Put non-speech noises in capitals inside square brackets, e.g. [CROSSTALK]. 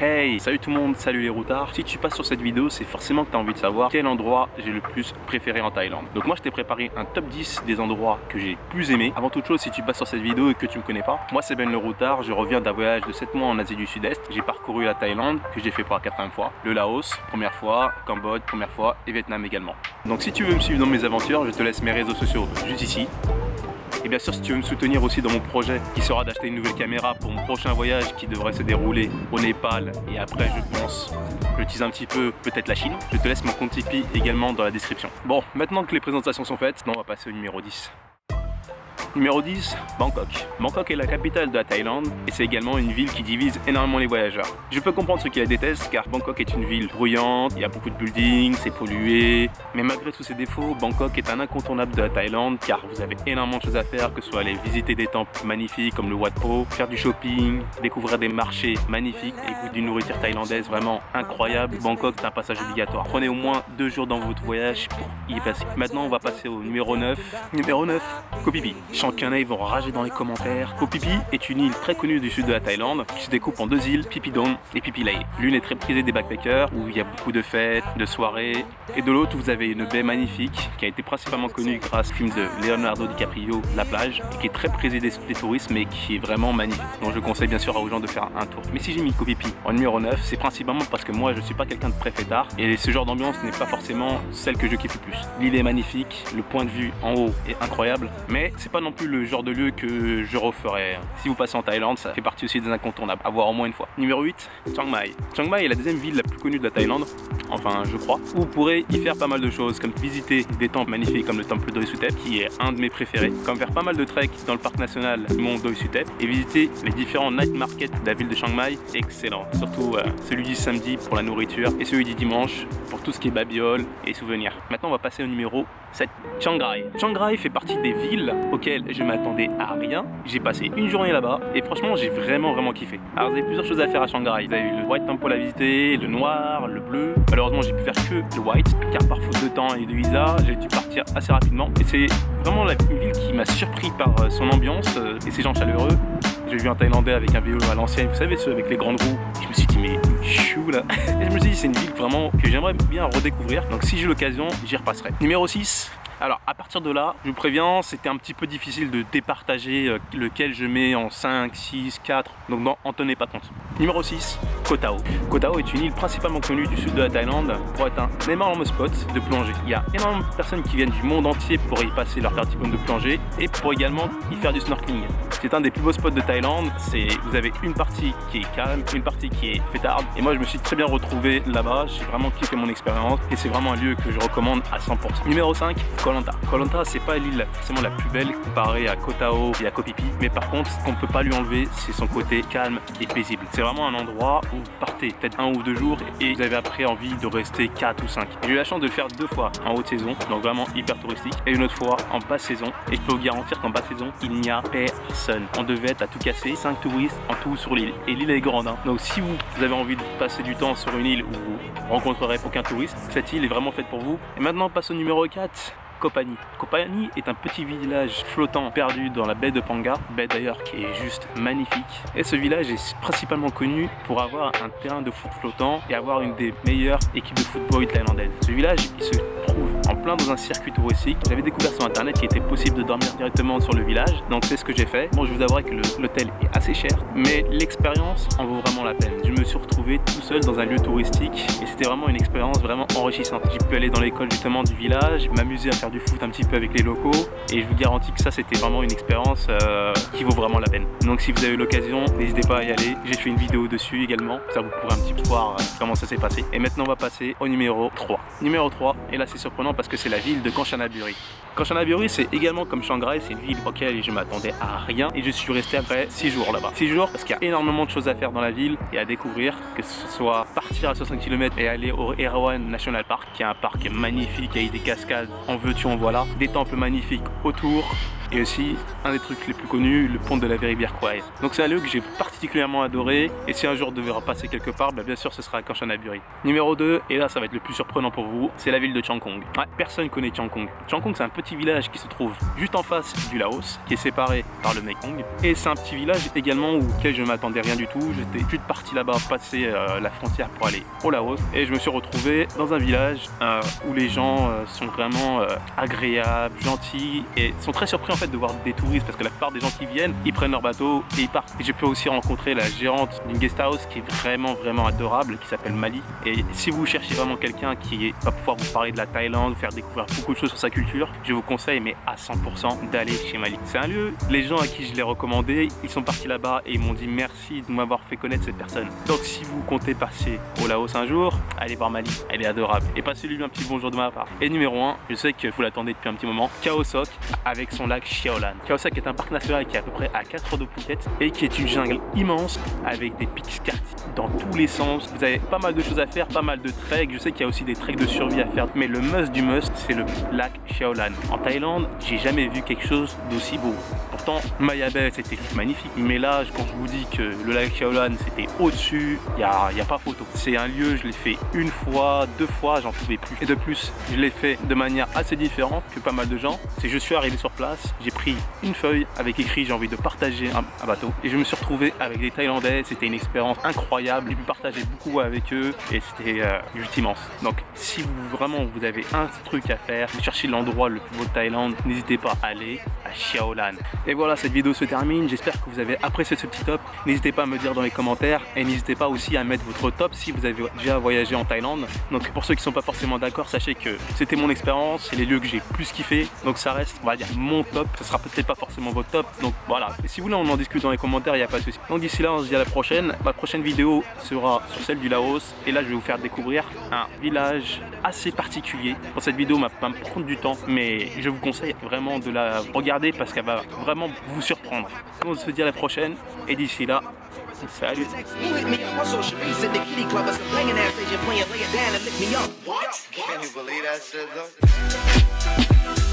Hey, salut tout le monde, salut les routards. Si tu passes sur cette vidéo, c'est forcément que tu as envie de savoir quel endroit j'ai le plus préféré en Thaïlande. Donc moi, je t'ai préparé un top 10 des endroits que j'ai plus aimé. Avant toute chose, si tu passes sur cette vidéo et que tu me connais pas, moi c'est Ben le routard, je reviens d'un voyage de 7 mois en Asie du Sud-Est. J'ai parcouru la Thaïlande, que j'ai fait pour la quatrième fois, le Laos, première fois, Cambodge, première fois, et Vietnam également. Donc si tu veux me suivre dans mes aventures, je te laisse mes réseaux sociaux juste ici. Et bien sûr, si tu veux me soutenir aussi dans mon projet, qui sera d'acheter une nouvelle caméra pour mon prochain voyage qui devrait se dérouler au Népal et après, je pense, je tease un petit peu peut-être la Chine, je te laisse mon compte Tipeee également dans la description. Bon, maintenant que les présentations sont faites, on va passer au numéro 10. Numéro 10, Bangkok. Bangkok est la capitale de la Thaïlande et c'est également une ville qui divise énormément les voyageurs. Je peux comprendre ceux qui la détestent car Bangkok est une ville bruyante, il y a beaucoup de buildings, c'est pollué. Mais malgré tous ses défauts, Bangkok est un incontournable de la Thaïlande car vous avez énormément de choses à faire, que ce soit aller visiter des temples magnifiques comme le Wat Po, faire du shopping, découvrir des marchés magnifiques et goûter d'une nourriture thaïlandaise vraiment incroyable. Bangkok est un passage obligatoire. Prenez au moins deux jours dans votre voyage pour y passer. Maintenant on va passer au numéro 9. Numéro 9, Koh. Ils vont rager dans les commentaires. Koh Phi Phi est une île très connue du sud de la Thaïlande qui se découpe en deux îles, Phi Phi Don et Phi Phi. L'une est très prisée des backpackers où il y a beaucoup de fêtes, de soirées. Et de l'autre, vous avez une baie magnifique qui a été principalement connue grâce au film de Leonardo DiCaprio, La plage, et qui est très prisée des, touristes mais qui est vraiment magnifique. Donc je conseille bien sûr aux gens de faire un tour. Mais si j'ai mis Koh Phi Phi en numéro 9, c'est principalement parce que moi je suis pas quelqu'un de très fêtard et ce genre d'ambiance n'est pas forcément celle que je kiffe le plus. L'île est magnifique, le point de vue en haut est incroyable, mais c'est pas non plus le genre de lieu que je referais. Si vous passez en Thaïlande, ça fait partie aussi des incontournables, à voir au moins une fois. Numéro 8, Chiang Mai. Chiang Mai est la deuxième ville la plus connue de la Thaïlande, enfin je crois, où vous pourrez y faire pas mal de choses, comme visiter des temples magnifiques comme le temple Doi Sutep, qui est un de mes préférés, comme faire pas mal de trek dans le parc national Mont Doi Sutep, et visiter les différents night markets de la ville de Chiang Mai, excellent. Surtout euh, celui du samedi pour la nourriture, et celui du dimanche pour tout ce qui est babiole et souvenirs. Maintenant on va passer au numéro 7, Chiang Rai. Chiang Rai fait partie des villes auxquelles je m'attendais à rien. J'ai passé une journée là-bas et franchement j'ai vraiment vraiment kiffé. Alors vous avez plusieurs choses à faire à Chiang Rai. Vous avez le White Temple à visiter, le noir, le bleu. Malheureusement j'ai pu faire que le white car par faute de temps et de visa j'ai dû partir assez rapidement. Et c'est vraiment la, ville qui m'a surpris par euh, son ambiance euh, et ses gens chaleureux. J'ai vu un Thaïlandais avec un vélo à l'ancienne, vous savez, ceux avec les grandes roues. Je me suis dit, mais chou là. [LAUGHS] Et je me suis dit, c'est une ville vraiment que j'aimerais bien redécouvrir. Donc si j'ai l'occasion, j'y repasserai. Numéro 6, alors à partir de là, je vous préviens, c'était un petit peu difficile de départager euh, lequel je mets en 5, 6, 4, donc non, en tenez pas compte. Numéro 6, Koh Tao. Koh Tao est une île principalement connue du sud de la Thaïlande pour être un énorme spot de plongée. Il y a énormément de personnes qui viennent du monde entier pour y passer leur carte de plongée et pour également y faire du snorkeling. C'est un des plus beaux spots de Thaïlande, vous avez une partie qui est calme, une partie qui est fêtarde et moi je me suis très bien retrouvé là-bas, j'ai vraiment kiffé mon expérience et c'est vraiment un lieu que je recommande à 100%. Numéro 5, Koh Lanta. Koh Lanta c'est pas l'île forcément la plus belle comparée à Koh Tao et à Koh Phi Phi, mais par contre ce qu'on peut pas lui enlever c'est son côté calme et paisible. C'est vraiment un endroit où vous partez peut-être un ou deux jours et vous avez après envie de rester 4 ou 5. J'ai eu la chance de le faire deux fois en haute saison, donc vraiment hyper touristique, et une autre fois en basse saison et je peux vous garantir qu'en basse saison il n'y a personne. On devait être à tout casser, 5 touristes en tout sur l'île et l'île est grande. Hein. Donc si vous, avez envie de passer du temps sur une île où vous rencontrerez aucun touriste, cette île est vraiment faite pour vous. Et maintenant on passe au numéro 4. Kopani. Kopani est un petit village flottant perdu dans la baie de Panga, baie d'ailleurs qui est juste magnifique. Et ce village est principalement connu pour avoir un terrain de foot flottant et avoir une des meilleures équipes de football thaïlandaises. Ce village, il se trouve en plein dans un circuit touristique. J'avais découvert sur internet qu'il était possible de dormir directement sur le village, donc c'est ce que j'ai fait. Bon, je vous avouerai que l'hôtel est assez cher, mais l'expérience en vaut vraiment la peine. Je me suis retrouvé tout seul dans un lieu touristique et c'était vraiment une expérience vraiment enrichissante. J'ai pu aller dans l'école justement du village, m'amuser à faire du foot un petit peu avec les locaux et je vous garantis que ça c'était vraiment une expérience euh, qui vaut vraiment la peine. Donc si vous avez l'occasion, n'hésitez pas à y aller. J'ai fait une vidéo dessus également, ça vous pourrez un petit peu voir euh, comment ça s'est passé. Et maintenant on va passer au numéro 3. Numéro 3, et là c'est surprenant parce que c'est la ville de Kanchanaburi. Kanchanaburi c'est également comme Shanghai, c'est une ville auquel je m'attendais à rien et je suis resté après 6 jours là-bas. 6 jours parce qu'il y a énormément de choses à faire dans la ville et à découvrir, que ce soit partir à 60 km et aller au Erawan National Park qui est un parc magnifique avec des cascades en veux-tu en voilà, des temples magnifiques autour, et aussi un des trucs les plus connus, le pont de la Rivière Kwai. Donc c'est un lieu que j'ai particulièrement adoré et si un jour je devais repasser quelque part, bah bien sûr ce sera à Kanchanaburi. Numéro 2, et là ça va être le plus surprenant pour vous, c'est la ville de Chiang Kong. Ouais, personne connaît Chiang Kong. Chiang Kong c'est un petit petit village qui se trouve juste en face du Laos, qui est séparé par le Mekong. Et c'est un petit village également auquel je ne m'attendais rien du tout. J'étais juste parti là-bas, passer euh, la frontière pour aller au Laos. Et je me suis retrouvé dans un village euh, où les gens euh, sont vraiment agréables, gentils et sont très surpris en fait de voir des touristes parce que la plupart des gens qui viennent, ils prennent leur bateau et ils partent. Et je peux aussi rencontrer la gérante d'une guest house qui est vraiment vraiment adorable, qui s'appelle Mali. Et si vous cherchez vraiment quelqu'un qui va pouvoir vous parler de la Thaïlande, faire découvrir beaucoup de choses sur sa culture, je vous conseille mais à 100% d'aller chez Mali. C'est un lieu, les gens à qui je l'ai recommandé, ils sont partis là-bas et ils m'ont dit merci de m'avoir fait connaître cette personne. Donc si vous comptez passer au Laos un jour, allez voir Mali, elle est adorable. Et passez-lui un petit bonjour de ma part. Et numéro 1, je sais que vous l'attendez depuis un petit moment, Khao Sok avec son lac Xiaolan. Khao Sok est un parc national qui est à peu près à 4 heures de Phuket et qui est une jungle immense avec des pics dans tous les sens. Vous avez pas mal de choses à faire, pas mal de treks. Je sais qu'il y a aussi des treks de survie à faire, mais le must du must, c'est le lac Xiaolan. En Thaïlande, j'ai jamais vu quelque chose d'aussi beau. Bay, c'était magnifique, mais là, quand je vous dis que le lac Xiaolan, c'était au-dessus, il n'y a, y a pas photo. C'est un lieu, je l'ai fait une fois, deux fois, j'en pouvais plus. Et de plus, je l'ai fait de manière assez différente que pas mal de gens. C'est je suis arrivé sur place, j'ai pris une feuille avec écrit j'ai envie de partager un, bateau et je me suis retrouvé avec des Thaïlandais, c'était une expérience incroyable, j'ai pu partager beaucoup avec eux et c'était euh, juste immense. Donc si vous vraiment vous avez un truc à faire, vous cherchez l'endroit le plus beau de Thaïlande, n'hésitez pas à aller à Xiaolan. Et voilà, cette vidéo se termine, j'espère que vous avez apprécié ce petit top. N'hésitez pas à me dire dans les commentaires et n'hésitez pas aussi à mettre votre top si vous avez déjà voyagé en Thaïlande. Donc pour ceux qui sont pas forcément d'accord, sachez que c'était mon expérience, c'est les lieux que j'ai plus kiffé, donc ça reste, on va dire, mon top. Ce sera peut-être pas forcément votre top, donc voilà. Et si vous voulez, on en discute dans les commentaires, il n'y a pas de souci. Donc d'ici là, on se dit à la prochaine. Ma prochaine vidéo sera sur celle du Laos et là, je vais vous faire découvrir un village assez particulier. Cette vidéo, va me prendre du temps, mais je vous conseille vraiment de la regarder parce qu'elle va vraiment vous surprendre. On se dit à la prochaine et d'ici là, Salut. What? Can you believe that shit though?